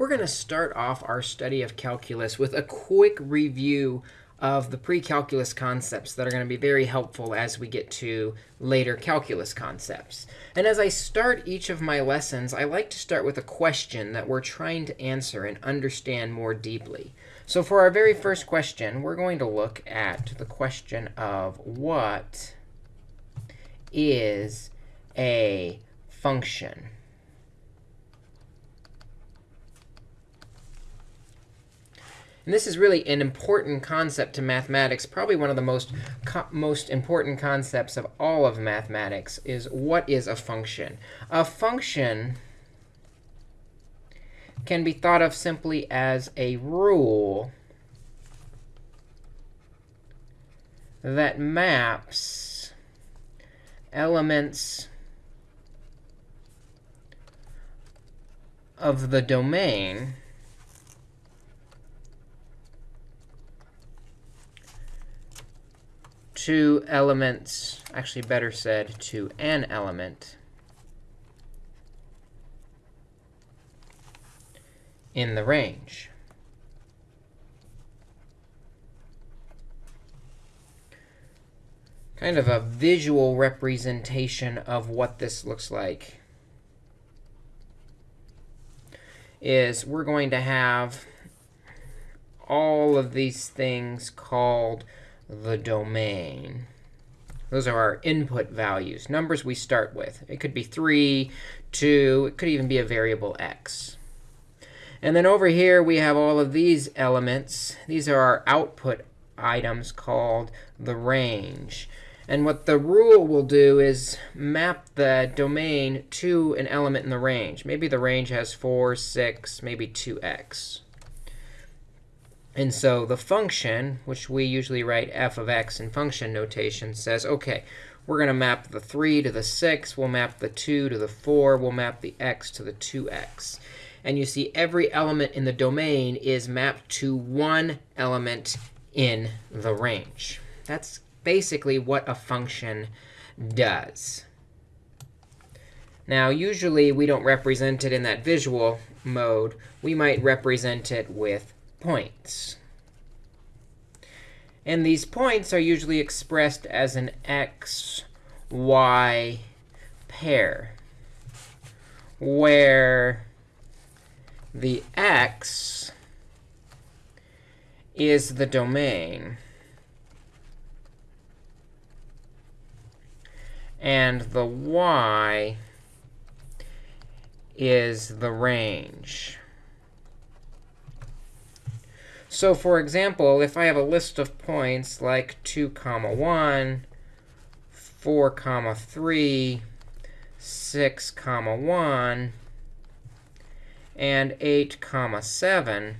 we're going to start off our study of calculus with a quick review of the pre-calculus concepts that are going to be very helpful as we get to later calculus concepts. And as I start each of my lessons, I like to start with a question that we're trying to answer and understand more deeply. So for our very first question, we're going to look at the question of what is a function? And this is really an important concept to mathematics, probably one of the most, most important concepts of all of mathematics is what is a function? A function can be thought of simply as a rule that maps elements of the domain to elements, actually better said, to an element in the range. Kind of a visual representation of what this looks like is we're going to have all of these things called the domain. Those are our input values, numbers we start with. It could be 3, 2. It could even be a variable x. And then over here, we have all of these elements. These are our output items called the range. And what the rule will do is map the domain to an element in the range. Maybe the range has 4, 6, maybe 2x. And so the function, which we usually write f of x in function notation, says, OK, we're going to map the 3 to the 6. We'll map the 2 to the 4. We'll map the x to the 2x. And you see every element in the domain is mapped to one element in the range. That's basically what a function does. Now, usually, we don't represent it in that visual mode. We might represent it with points. And these points are usually expressed as an x, y pair, where the x is the domain. And the y is the range. So for example, if I have a list of points like 2 comma 1, 4 comma 3, 6 comma 1, and 8 comma 7,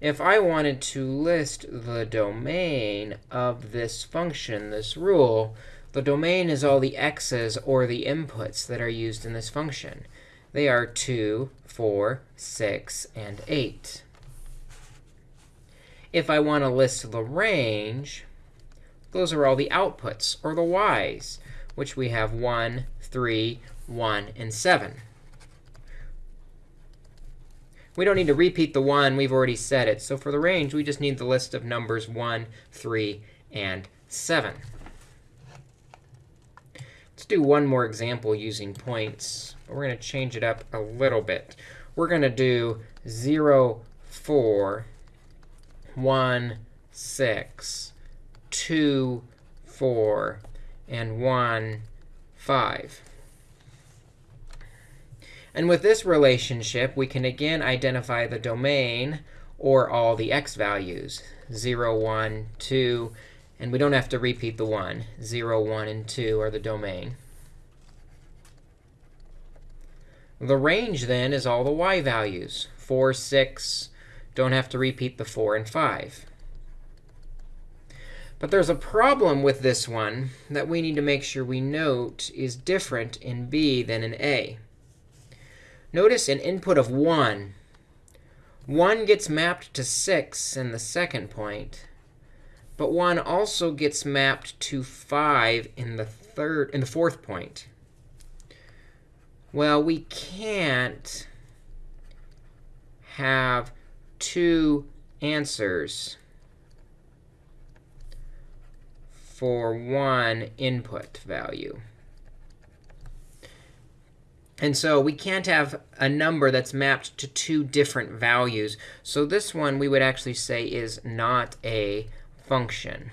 if I wanted to list the domain of this function, this rule, the domain is all the x's or the inputs that are used in this function. They are 2, 4, 6, and 8. If I want to list the range, those are all the outputs, or the y's, which we have 1, 3, 1, and 7. We don't need to repeat the 1. We've already said it. So for the range, we just need the list of numbers 1, 3, and 7. Let's do one more example using points. We're going to change it up a little bit. We're going to do 0, 4, 1, 6, 2, 4, and 1, 5. And with this relationship, we can again identify the domain or all the x values, 0, 1, 2. And we don't have to repeat the 1. 0, 1, and 2 are the domain. The range, then, is all the y values, 4, 6, don't have to repeat the 4 and 5. But there's a problem with this one that we need to make sure we note is different in B than in A. Notice an input of 1. 1 gets mapped to 6 in the second point. But 1 also gets mapped to 5 in the third in the fourth point. Well, we can't have two answers for one input value. And so we can't have a number that's mapped to two different values. So this one we would actually say is not a function.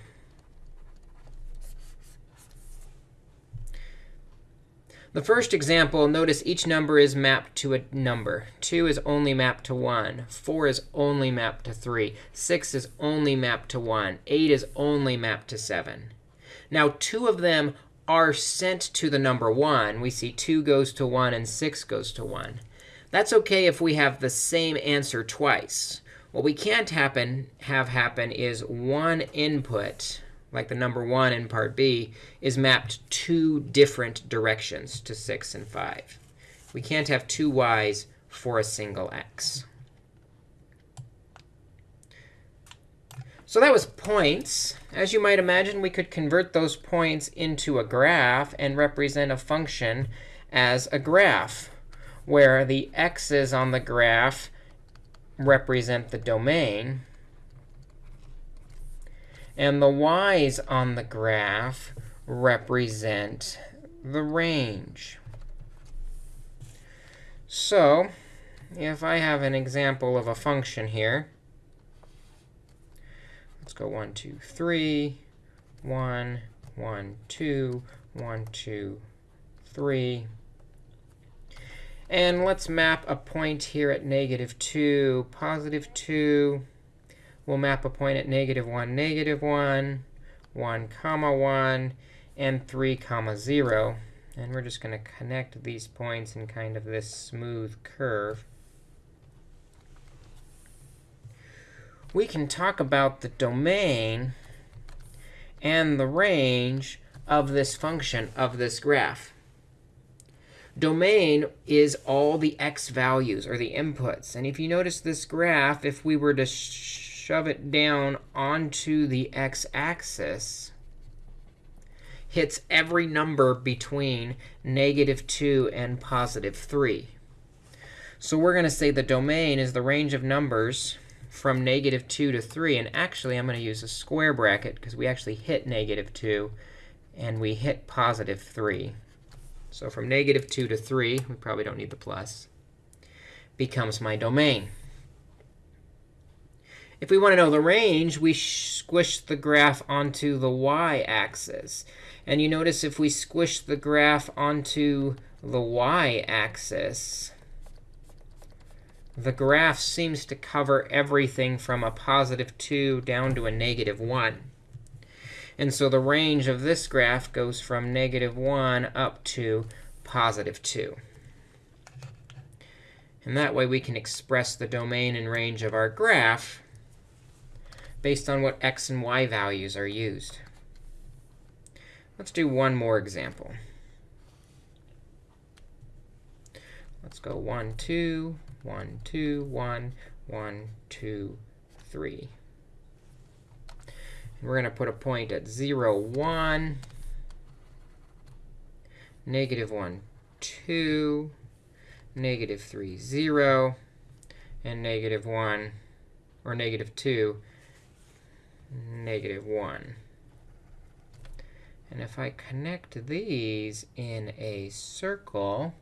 The first example, notice each number is mapped to a number. 2 is only mapped to 1. 4 is only mapped to 3. 6 is only mapped to 1. 8 is only mapped to 7. Now, two of them are sent to the number 1. We see 2 goes to 1 and 6 goes to 1. That's OK if we have the same answer twice. What we can't happen, have happen is one input like the number 1 in part B, is mapped two different directions to 6 and 5. We can't have two y's for a single x. So that was points. As you might imagine, we could convert those points into a graph and represent a function as a graph, where the x's on the graph represent the domain, and the y's on the graph represent the range. So if I have an example of a function here, let's go 1, 2, 3, 1, 1, 2, 1, 2, 3. And let's map a point here at negative 2, positive 2, we'll map a point at negative 1, negative 1, 1, comma 1, and 3, comma 0. And we're just going to connect these points in kind of this smooth curve. We can talk about the domain and the range of this function, of this graph. Domain is all the x values, or the inputs. And if you notice this graph, if we were to shove it down onto the x-axis, hits every number between negative 2 and positive 3. So we're going to say the domain is the range of numbers from negative 2 to 3. And actually, I'm going to use a square bracket because we actually hit negative 2 and we hit positive 3. So from negative 2 to 3, we probably don't need the plus, becomes my domain. If we want to know the range, we squish the graph onto the y-axis. And you notice if we squish the graph onto the y-axis, the graph seems to cover everything from a positive 2 down to a negative 1. And so the range of this graph goes from negative 1 up to positive 2. And that way we can express the domain and range of our graph based on what x and y values are used. Let's do one more example. Let's go 1, 2, 1, 2, 1, 1, 2, 3. And we're going to put a point at 0, 1, negative 1, 2, negative 3, 0, and negative 1, or negative 2, negative 1. And if I connect these in a circle,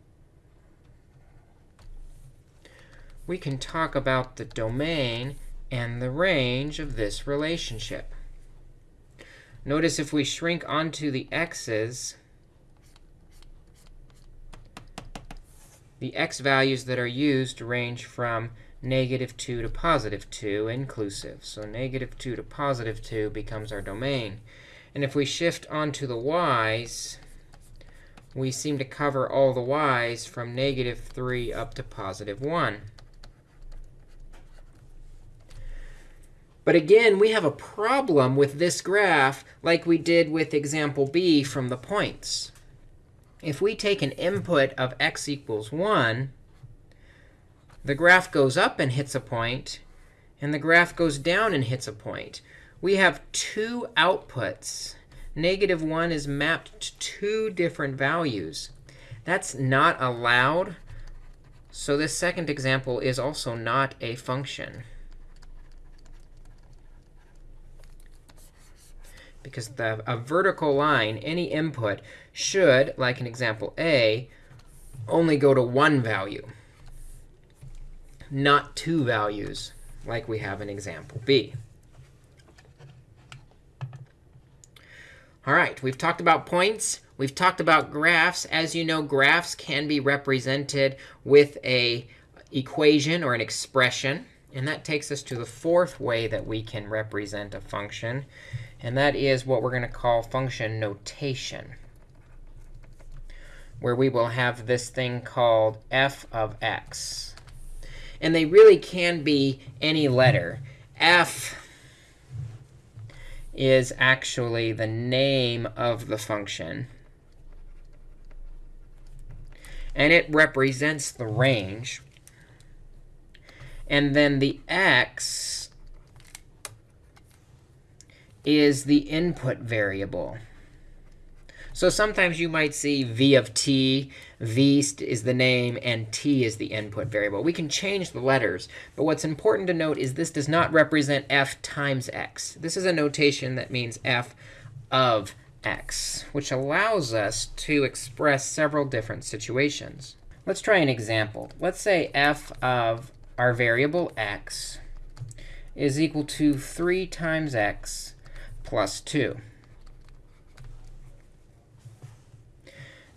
we can talk about the domain and the range of this relationship. Notice if we shrink onto the x's, the x values that are used range from negative 2 to positive 2 inclusive. So negative 2 to positive 2 becomes our domain. And if we shift onto the y's, we seem to cover all the y's from negative 3 up to positive 1. But again, we have a problem with this graph like we did with example b from the points. If we take an input of x equals 1, the graph goes up and hits a point, and the graph goes down and hits a point. We have two outputs. Negative 1 is mapped to two different values. That's not allowed So this second example is also not a function. Because the, a vertical line, any input, should, like in example A, only go to one value, not two values, like we have in example B. All right, we've talked about points. We've talked about graphs. As you know, graphs can be represented with a equation or an expression. And that takes us to the fourth way that we can represent a function. And that is what we're going to call function notation, where we will have this thing called f of x. And they really can be any letter. f is actually the name of the function. And it represents the range. And then the x is the input variable. So sometimes you might see v of t, v is the name, and t is the input variable. We can change the letters. But what's important to note is this does not represent f times x. This is a notation that means f of x, which allows us to express several different situations. Let's try an example. Let's say f of our variable x is equal to 3 times x plus 2.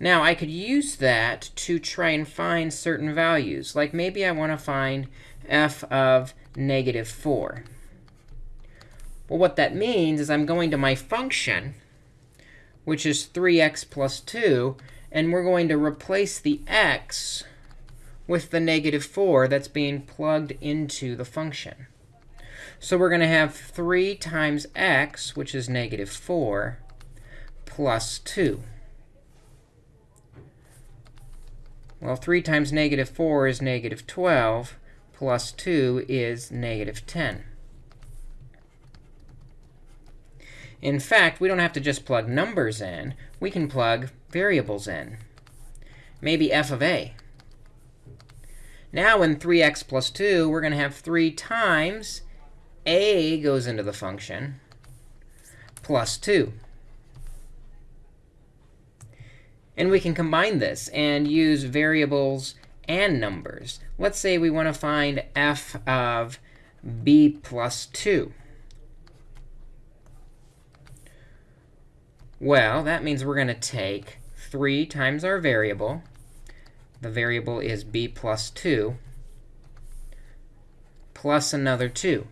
Now, I could use that to try and find certain values. Like maybe I want to find f of negative 4. Well, what that means is I'm going to my function, which is 3x plus 2, and we're going to replace the x with the negative 4 that's being plugged into the function. So we're going to have 3 times x, which is negative 4, plus 2. Well, 3 times negative 4 is negative 12, plus 2 is negative 10. In fact, we don't have to just plug numbers in. We can plug variables in. Maybe f of a. Now in 3x plus 2, we're going to have 3 times a goes into the function plus 2. And we can combine this and use variables and numbers. Let's say we want to find f of b plus 2. Well, that means we're going to take 3 times our variable. The variable is b plus 2 plus another 2.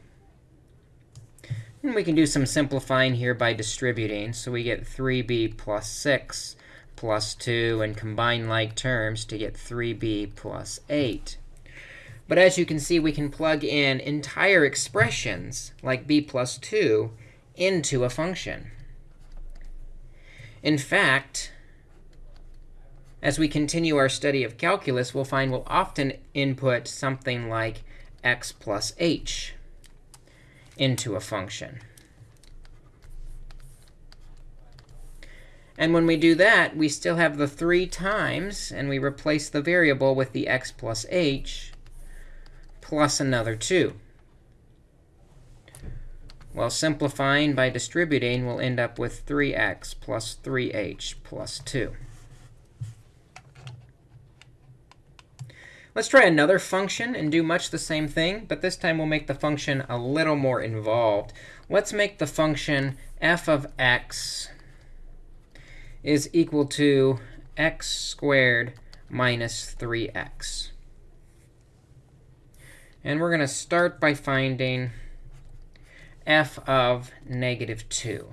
And we can do some simplifying here by distributing. So we get 3b plus 6 plus 2 and combine like terms to get 3b plus 8. But as you can see, we can plug in entire expressions, like b plus 2, into a function. In fact, as we continue our study of calculus, we'll find we'll often input something like x plus h into a function. And when we do that, we still have the 3 times, and we replace the variable with the x plus h plus another 2. Well, simplifying by distributing, we'll end up with 3x plus 3h plus 2. Let's try another function and do much the same thing, but this time we'll make the function a little more involved. Let's make the function f of x is equal to x squared minus 3x. And we're going to start by finding f of negative 2.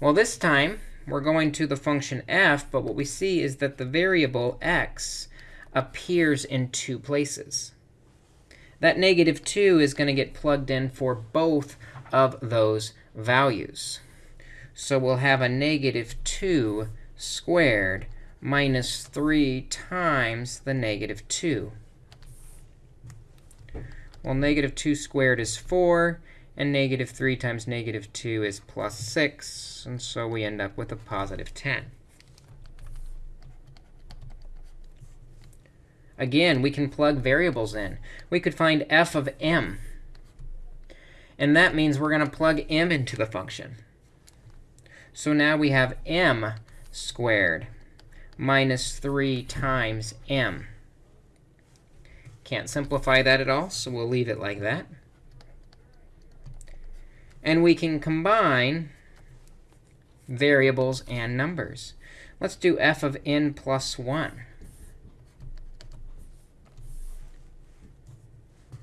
Well, this time, we're going to the function f, but what we see is that the variable x appears in two places. That negative 2 is going to get plugged in for both of those values. So we'll have a negative 2 squared minus 3 times the negative 2. Well, negative 2 squared is 4, and negative 3 times negative 2 is plus 6. And so we end up with a positive 10. Again, we can plug variables in. We could find f of m. And that means we're going to plug m into the function. So now we have m squared minus 3 times m. Can't simplify that at all, so we'll leave it like that. And we can combine variables and numbers. Let's do f of n plus 1.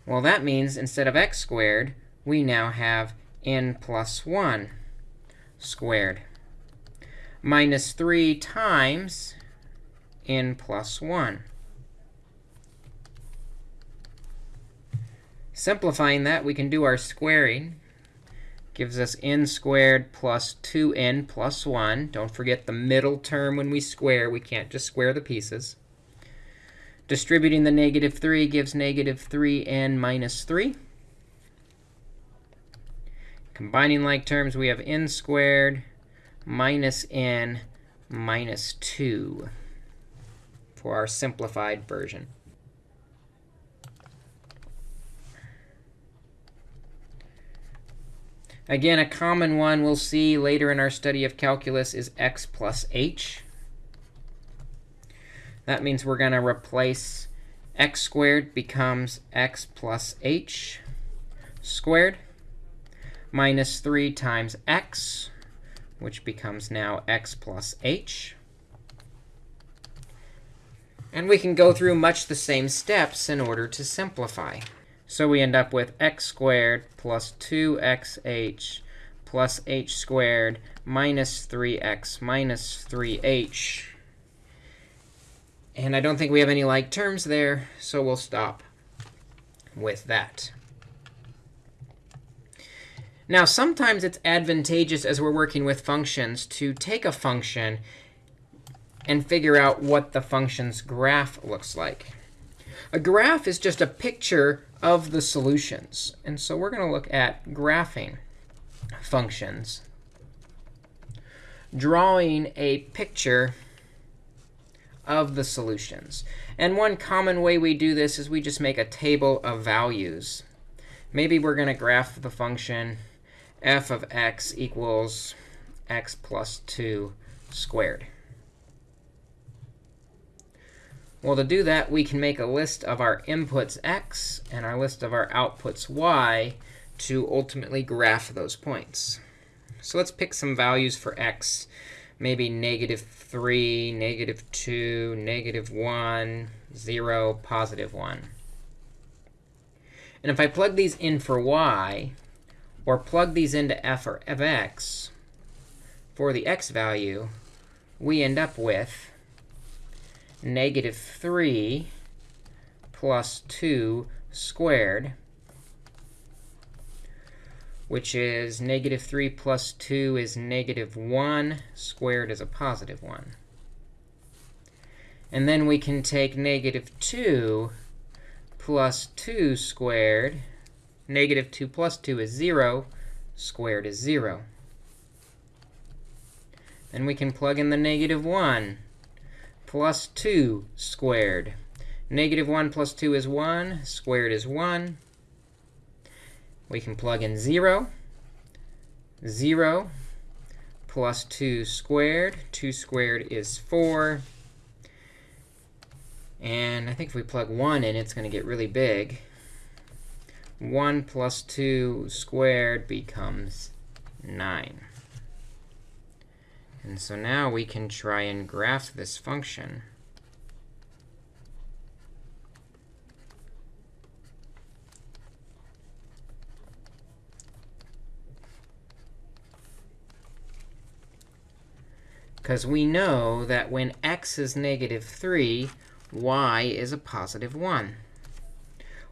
Well, that means instead of x squared, we now have n plus 1 squared minus 3 times n plus 1. Simplifying that, we can do our squaring. Gives us n squared plus 2n plus 1. Don't forget the middle term when we square. We can't just square the pieces. Distributing the negative 3 gives negative 3n minus 3. Combining like terms, we have n squared minus n minus 2 for our simplified version. Again, a common one we'll see later in our study of calculus is x plus h. That means we're going to replace x squared becomes x plus h squared minus 3 times x, which becomes now x plus h. And we can go through much the same steps in order to simplify. So we end up with x squared plus 2xh plus h squared minus 3x minus 3h. And I don't think we have any like terms there, so we'll stop with that. Now, sometimes it's advantageous as we're working with functions to take a function and figure out what the function's graph looks like. A graph is just a picture of the solutions. And so we're going to look at graphing functions, drawing a picture of the solutions. And one common way we do this is we just make a table of values. Maybe we're going to graph the function f of x equals x plus 2 squared. Well, to do that, we can make a list of our inputs x and our list of our outputs y to ultimately graph those points. So let's pick some values for x, maybe negative 3, negative 2, negative 1, 0, positive 1. And if I plug these in for y, or plug these into f of x for the x value, we end up with negative 3 plus 2 squared, which is negative 3 plus 2 is negative 1. Squared is a positive 1. And then we can take negative 2 plus 2 squared. Negative 2 plus 2 is 0. Squared is 0. Then we can plug in the negative 1 plus 2 squared. Negative 1 plus 2 is 1. Squared is 1. We can plug in 0. 0 plus 2 squared. 2 squared is 4. And I think if we plug 1 in, it's going to get really big. 1 plus 2 squared becomes 9. And so now we can try and graph this function. Because we know that when x is negative 3, y is a positive 1.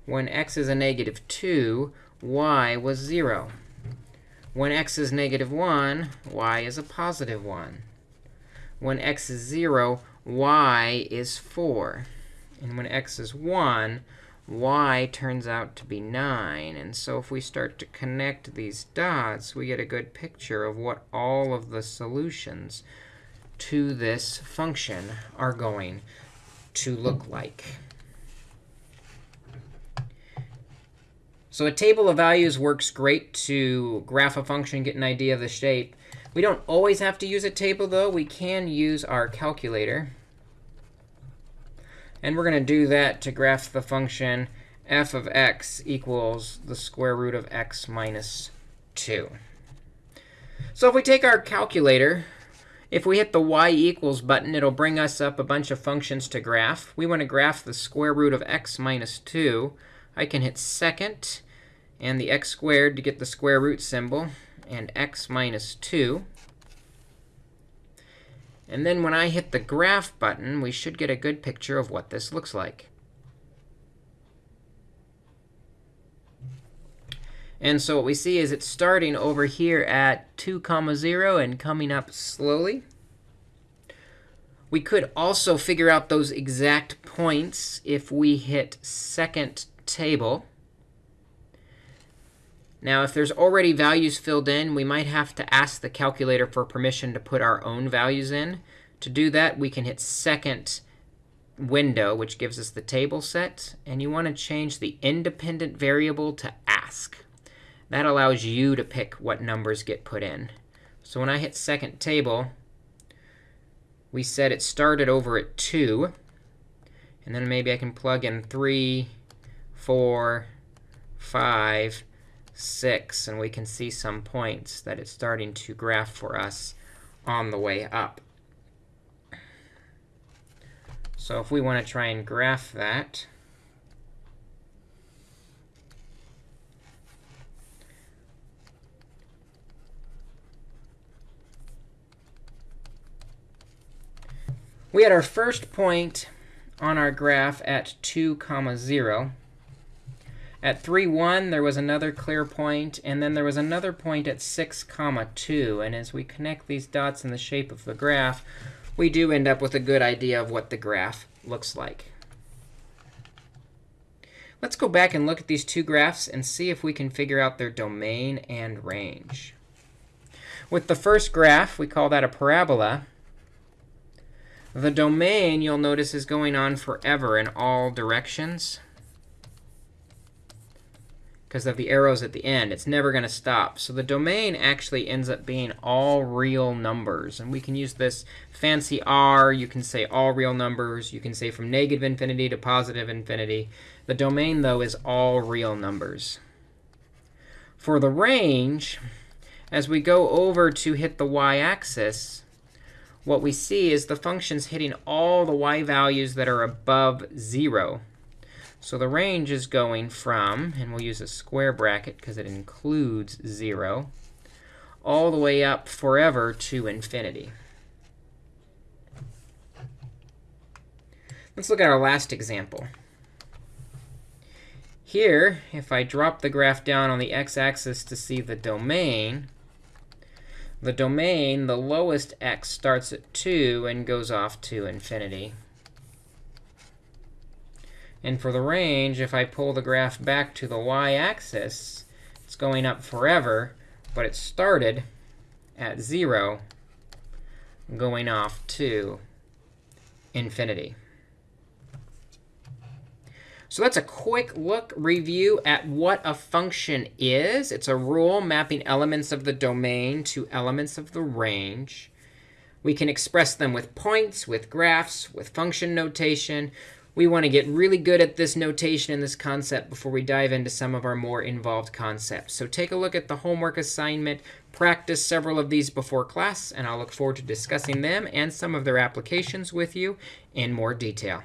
When x is a negative 2, y was 0. When x is negative 1, y is a positive 1. When x is 0, y is 4. And when x is 1, y turns out to be 9. And so if we start to connect these dots, we get a good picture of what all of the solutions to this function are going to look like. So a table of values works great to graph a function, get an idea of the shape. We don't always have to use a table, though. We can use our calculator. And we're going to do that to graph the function f of x equals the square root of x minus 2. So if we take our calculator, if we hit the y equals button, it'll bring us up a bunch of functions to graph. We want to graph the square root of x minus 2. I can hit second and the x squared to get the square root symbol, and x minus 2. And then when I hit the graph button, we should get a good picture of what this looks like. And so what we see is it's starting over here at 2 comma 0 and coming up slowly. We could also figure out those exact points if we hit second table. Now, if there's already values filled in, we might have to ask the calculator for permission to put our own values in. To do that, we can hit second window, which gives us the table set. And you want to change the independent variable to ask. That allows you to pick what numbers get put in. So when I hit second table, we said it started over at 2. And then maybe I can plug in 3, 4, 5, 6. And we can see some points that it's starting to graph for us on the way up. So if we want to try and graph that, we had our first point on our graph at 2 comma 0. At 3, 1, there was another clear point, and then there was another point at 6 comma 2. And as we connect these dots in the shape of the graph, we do end up with a good idea of what the graph looks like. Let's go back and look at these two graphs and see if we can figure out their domain and range. With the first graph, we call that a parabola. The domain, you'll notice, is going on forever in all directions because of the arrows at the end. It's never going to stop. So the domain actually ends up being all real numbers. And we can use this fancy R. You can say all real numbers. You can say from negative infinity to positive infinity. The domain, though, is all real numbers. For the range, as we go over to hit the y-axis, what we see is the function's hitting all the y values that are above 0. So the range is going from, and we'll use a square bracket because it includes 0, all the way up forever to infinity. Let's look at our last example. Here, if I drop the graph down on the x-axis to see the domain, the domain, the lowest x starts at 2 and goes off to infinity. And for the range, if I pull the graph back to the y-axis, it's going up forever, but it started at 0, going off to infinity. So that's a quick look review at what a function is. It's a rule mapping elements of the domain to elements of the range. We can express them with points, with graphs, with function notation. We want to get really good at this notation and this concept before we dive into some of our more involved concepts. So take a look at the homework assignment. Practice several of these before class, and I'll look forward to discussing them and some of their applications with you in more detail.